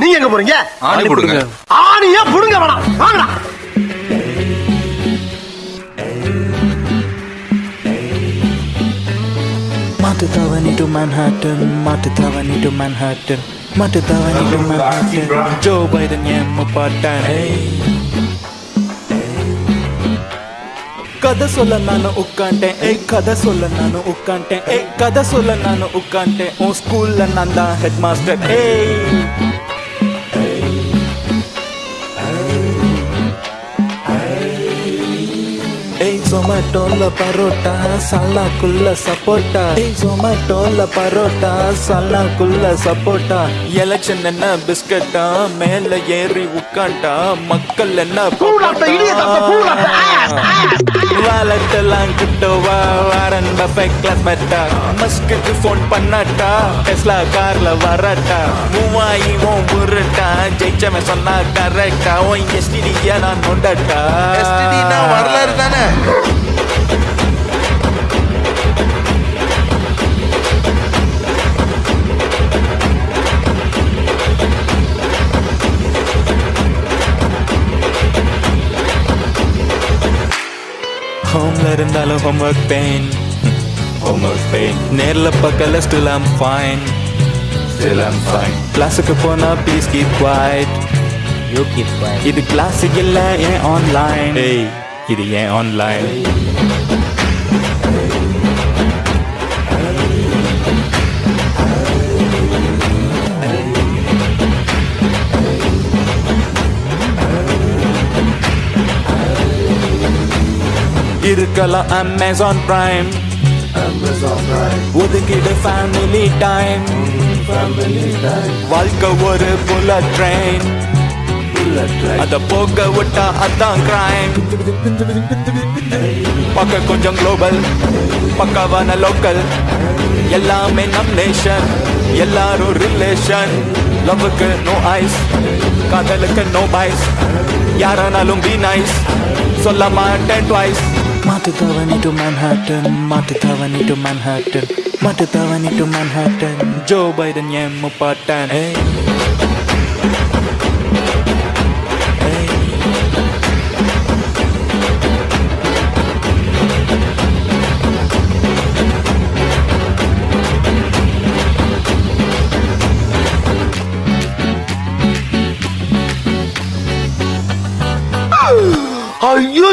நீங்க எங்க போறீங்க ஆணி போடுங்க ஆணியா புடுங்க வேணாம் வாங்கடா Mata tawani to Manhattan, mata tawani to Manhattan, mata tawani to Manhattan. Joe கதை சொல்ல நானு உட்காண்டேன் ஏய் கதை சொல்ல நானு உட்காண்டேன் ஏய் கதை சொல்ல நானு உட்காண்டேன் உன் ஸ்கூல்ல நான் தான் ஹெட் மாஸ்டர் ஏய். ஏய் ஜொமேட்டோல பரோட்டா சல்லாக்குள்ள சப்போட்டா. ஏய் ஜொமேட்டோல பரோட்டா சல்லாக்குள்ள சப்போட்டா. எலெக்ஷன் என்ன பிஸ்கட்டா மேல ஏறி உட்காண்டா மக்கள் என்ன கூடாட்ட வாலட்டெல்லாம் கிட்டோவா வாரன் பஃபெட் கிளாஸ் மெட்டா மஸ்குக்கு ஃபோன் பண்ணாட்டா டெஸ்லா கார்ல வரட்டா. மூவாயி ஓம் முருட்டா ஜெயிச்சவன் சொன்னா கரெக்டா ஓ எஸ்டிடியா நான் கொண்டாட்டா எஸ்டிடினா வரலாறு தானே? ஹோம்ல இருந்தாலும் ஹோம்ஒர்க் பெயின் ஹோம்ஒர்க் பெயின் நேர்ல பக்கல still I'm fine still I'm fine கிளாஸுக்கு போனா please keep quiet you keep quiet இது கிளாஸ் இல்ல ஏன் ஆன்லைன் ஏய் இது ஏன் ஆன்லைன் இருக்கலாம் அமேசான் பிரைம் ஒதுக்கிடு ஃபேமிலி டைம் வாழ்க்கை ஒரு புல்லட் ட்ரெயின் அத போக விட்டா அதான் கிரைம் பக்க கொஞ்சம் குளோபல் பக்காவான லோக்கல் எல்லாமே நம் நேஷன் எல்லாரும் ரிலேஷன் லவ்வுக்கு நோ ஐஸ் காதலுக்கு நோ பாய்ஸ் யாரானாலும் பி நைஸ் சொல்ல மாட்டேன் ட்வைஸ் மாட்டு தவணி டு Manhattan மாட்டு தவணி டு Manhattan மாட்டு தவணி டு Manhattan. ஜோ பைடன் ஏன் முப்பாட்டான் ஏய் ஐயோ